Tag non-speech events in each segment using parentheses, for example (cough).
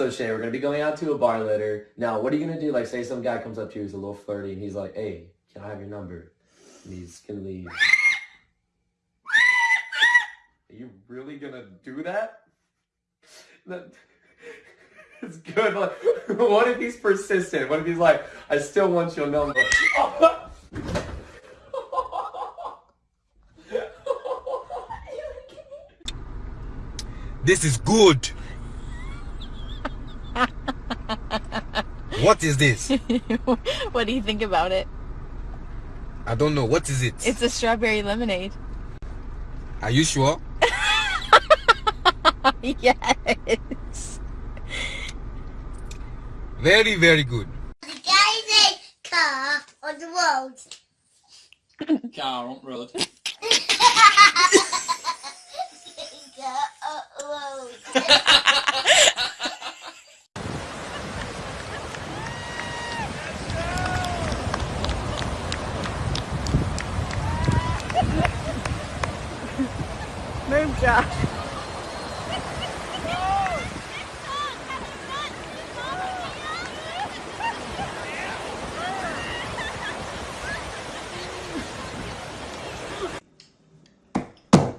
So Shay, we're gonna be going out to a bar later. Now, what are you gonna do? Like, say some guy comes up to you, he's a little flirty, and he's like, "Hey, can I have your number?" And he's gonna leave. Are you really gonna do that? That (laughs) it's good. Like, (laughs) what if he's persistent? What if he's like, "I still want your number"? (laughs) This is good. (laughs) what is this? (laughs) what do you think about it? I don't know. What is it? It's a strawberry lemonade. Are you sure? (laughs) yes. Very, very good. The guy in car on the road. Car on road. car on the road. Josh.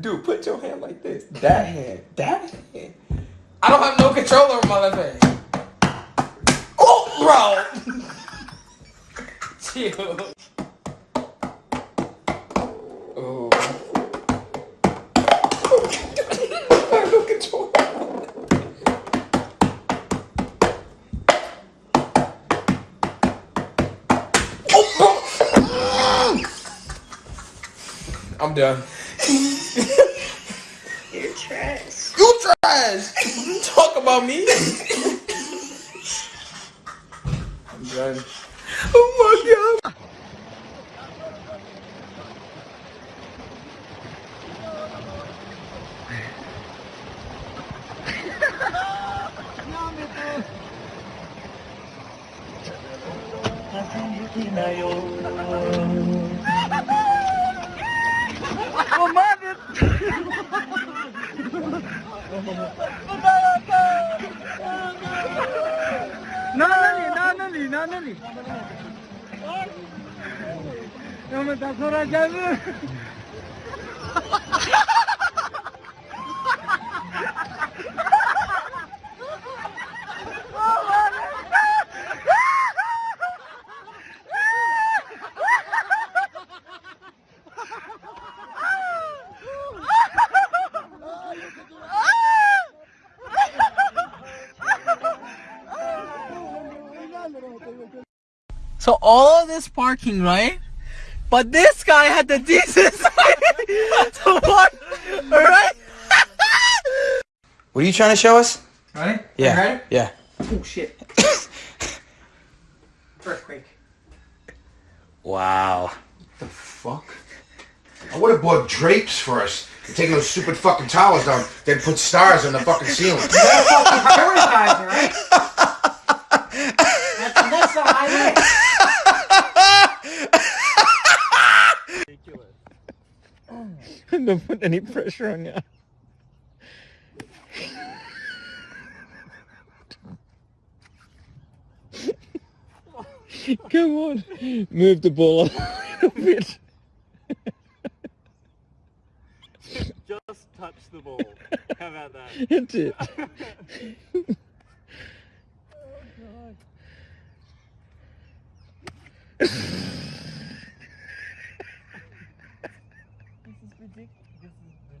Dude, put your hand like this. That hand. That hand. I don't have no control over my left hand. Oh, bro! (laughs) Chill. Oh. I have no control. I'm done. (laughs) You're trash. You trash! Talk about me. I'm done. Oh my god. 나는 (laughs) Romanos! Não, não, não, não, não, não. Não, mas tá sorajando. All of this parking, right? But this guy had the decency (laughs) to park, alright? What are you trying to show us? Ready? Yeah. Ready? Yeah. Oh shit. (laughs) Earthquake. Wow. What the fuck? I would have bought drapes for us. Taking those stupid fucking towels down, then put stars on the fucking ceiling. (laughs) Prioritize, alright? That's, that's the highway. (laughs) don't put any pressure on you. (laughs) Come on, move the ball a little bit. (laughs) Just touch the ball. How about that? That's it. Oh,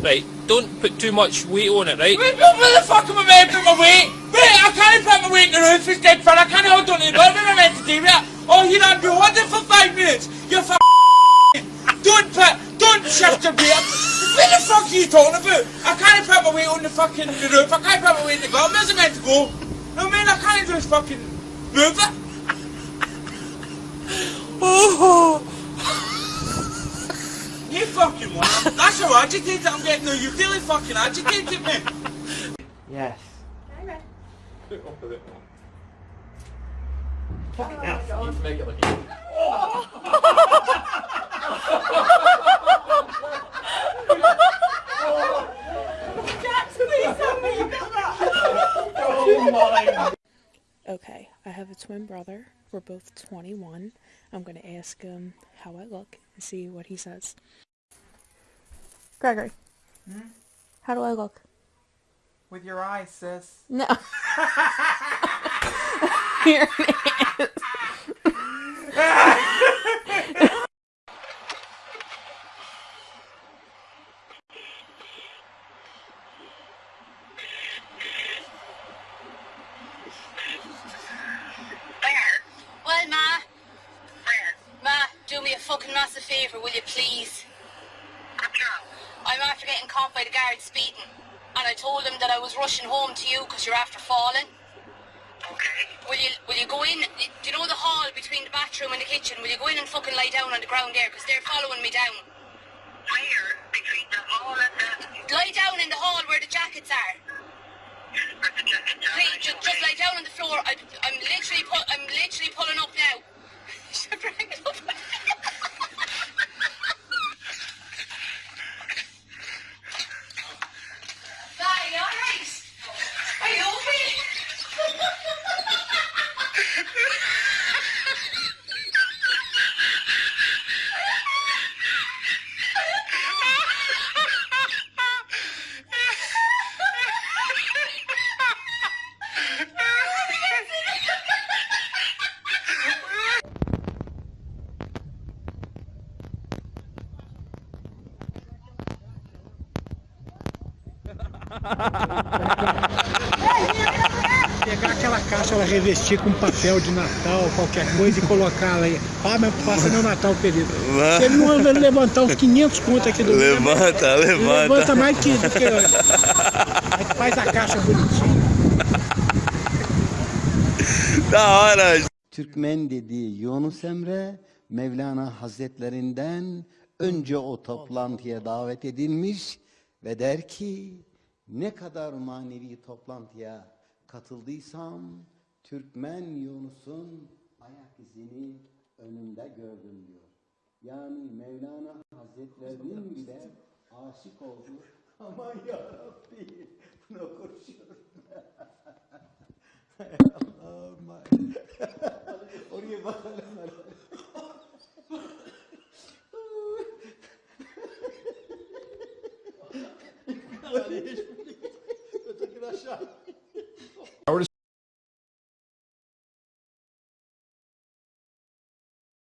Right, (laughs) don't put too much weight on it, right? Where the fuck am I meant to put my weight? Wait, I can't put my weight in the roof, it's dead fun, I can't hold on to it, what am I meant to do with it? Oh, you don't be holding for five minutes, you're f (laughs) Don't put, don't shift your weight. Where the fuck are you talking about? I can't put my weight on the fucking the roof, I can't put my weight in the ground, where's it meant to go? No man, I can't just fucking, Move it. (laughs) Oh. (laughs) You fucking want. That's how agitated I'm getting now. You really fucking agitated me. (laughs) Yes. Fucking hell. You make it look easy. (laughs) Okay, I have a twin brother. We're both 21. I'm going to ask him how I look and see what he says. Gregory. Hmm? How do I look? With your eyes, sis. No. (laughs) Here it is. Well, Ma. Where? Ma, do me a fucking massive favour, will you please? I'm after getting caught by the guards speeding. And I told them that I was rushing home to you because you're after falling. Okay. Will you will you go in? Do you know the hall between the bathroom and the kitchen? Will you go in and fucking lie down on the ground there? Because they're following me down. Where? Between the hall and the... Lie down in the hall where the jackets are. Please, just, just lie down on the floor. I, I'm literally, pu- I'm literally Ha ha ha ha ha! Pegar aquela caixa, ela revestir com papel de Natal, qualquer coisa e colocar ela aí. Ah, mas passa meu Natal, querido. Você não anda levantar uns 500 contos aqui do Levanta, levanta. Levanta mais que do que Aí faz a caixa bonitinha. Da hora. Türkmen dediği Yunus Emre Mevlana Hazretlerinden önce o toplantıya davet edilmiş ve der ki ne kadar manevi toplantıya katıldıysam Türkmen Yunus'un ayak izini önümde gördüm diyor. Yani Mevlana Hazretlerinin bile aşık oldu. (laughs) Aman yarabbi bunu konuşuyorum. Allah'ım. (laughs) Oraya bakalım. (laughs) Aşağı.